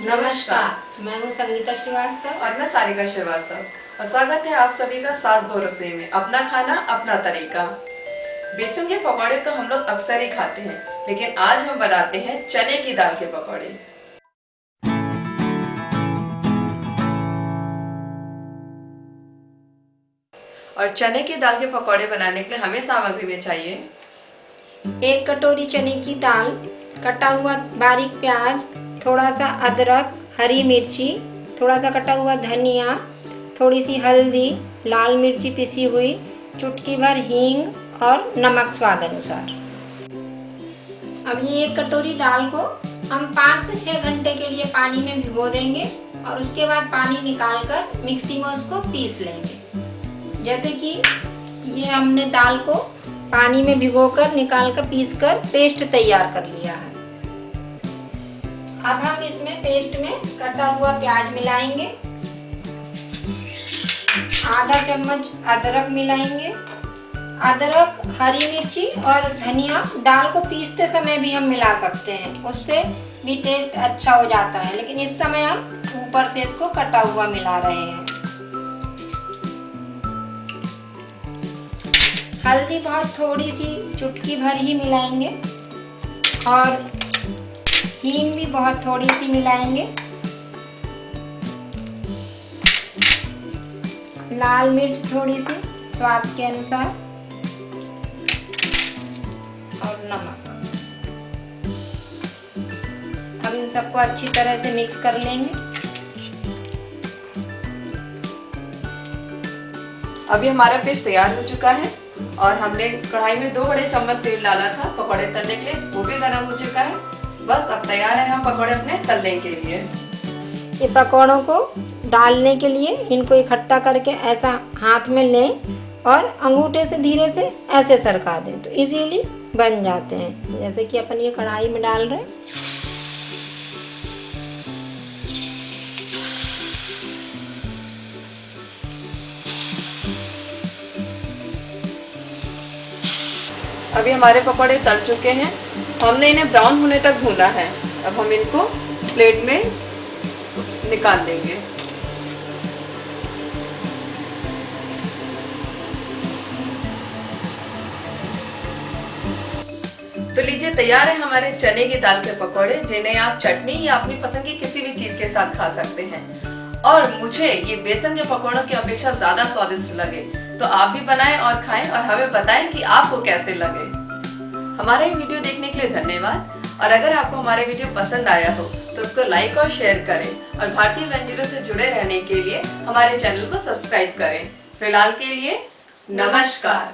नमस्कार। मैं हूँ संगीता श्रीवास्तव। और मैं सारिका श्रीवास्तव। और स्वागत है आप सभी का सास दो रसोई में। अपना खाना अपना तरीका। बेसन के पकौड़े तो हम लोग अक्सर ही खाते हैं लेकिन आज हम बनाते हैं चने की दाल के पकौड़े। और चने की दाल के पकौड़े बनाने के लिए हमें सामग्री में चाहिए। एक कटोरी चने की दाल कटा हुआ बारीक प्याज, थोड़ा सा अदरक, हरी मिर्ची, थोड़ा सा कटा हुआ धनिया, थोड़ी सी हल्दी, लाल मिर्ची पिसी हुई, चुटकी भर हींग और नमक स्वाद अनुसार। अब ये एक कटोरी दाल को हम पाँच से छः घंटे के लिए पानी में भिगो देंगे और उसके बाद पानी निकाल कर मिक्सी में उसको पीस लेंगे। जैसे कि ये हमने दाल को पानी में भिगोकर निकाल कर पीस कर पेस्ट तैयार कर लिया है। अब हम इसमें पेस्ट में कटा हुआ प्याज मिलाएँगे। आधा चम्मच अदरक मिलाएँगे। अदरक, हरी मिर्ची और धनिया दाल को पीसते समय भी हम मिला सकते हैं। उससे भी टेस्ट अच्छा हो जाता है। लेकिन इस समय हम ऊपर से इसको कटा हुआ मिला रहे हैं। हल्दी बहुत थोड़ी सी चुटकी भर ही मिलाएँगे और हींग भी बहुत थोड़ी सी मिलाएँगे। लाल मिर्च थोड़ी सी स्वाद के अनुसार और नमक। हम इन सबको अच्छी तरह से मिक्स कर लेंगे। अभी हमारा पेस्ट तैयार हो चुका है। और हमने कढ़ाई में दो बड़े चम्मच तेल डाला था, पकौड़े तलने के लिए, वो भी गर्म हो चुका है। बस अब तैयार है हम पकौड़े अपने तलने के लिए। ये पकौड़ों को डालने के लिए इनको इकट्ठा करके ऐसा हाथ में लें और अंगूठे से धीरे से ऐसे सरका दें। तो इजीली बन जाते हैं। जैसे कि अपन ये कढ़ाई में डाल रहे हैं। अभी हमारे पकौड़े तल चुके हैं। हमने इन्हें ब्राउन होने तक भूना है। अब हम इनको प्लेट में निकाल देंगे। तो लीजिए, तैयार है हमारे चने की दाल के पकौड़े, जिन्हें आप चटनी या अपनी पसंद की किसी भी चीज़ के साथ खा सकते हैं। और मुझे ये बेसन के पकौड़ों की अपेक्षा ज़्यादा स्वादिष्ट लगे। तो आप भी बनाएँ और खाएँ और हमें बताएँ कि आपको कैसे लगे। हमारा ये वीडियो देखने के लिए धन्यवाद। और अगर आपको हमारे वीडियो पसंद आया हो तो उसको लाइक और शेयर करें। और भारतीय व्यंजनों से जुड़े रहने के लिए हमारे चैनल को सब्सक्राइब करें। फ़िलहाल के लिए नमस्कार।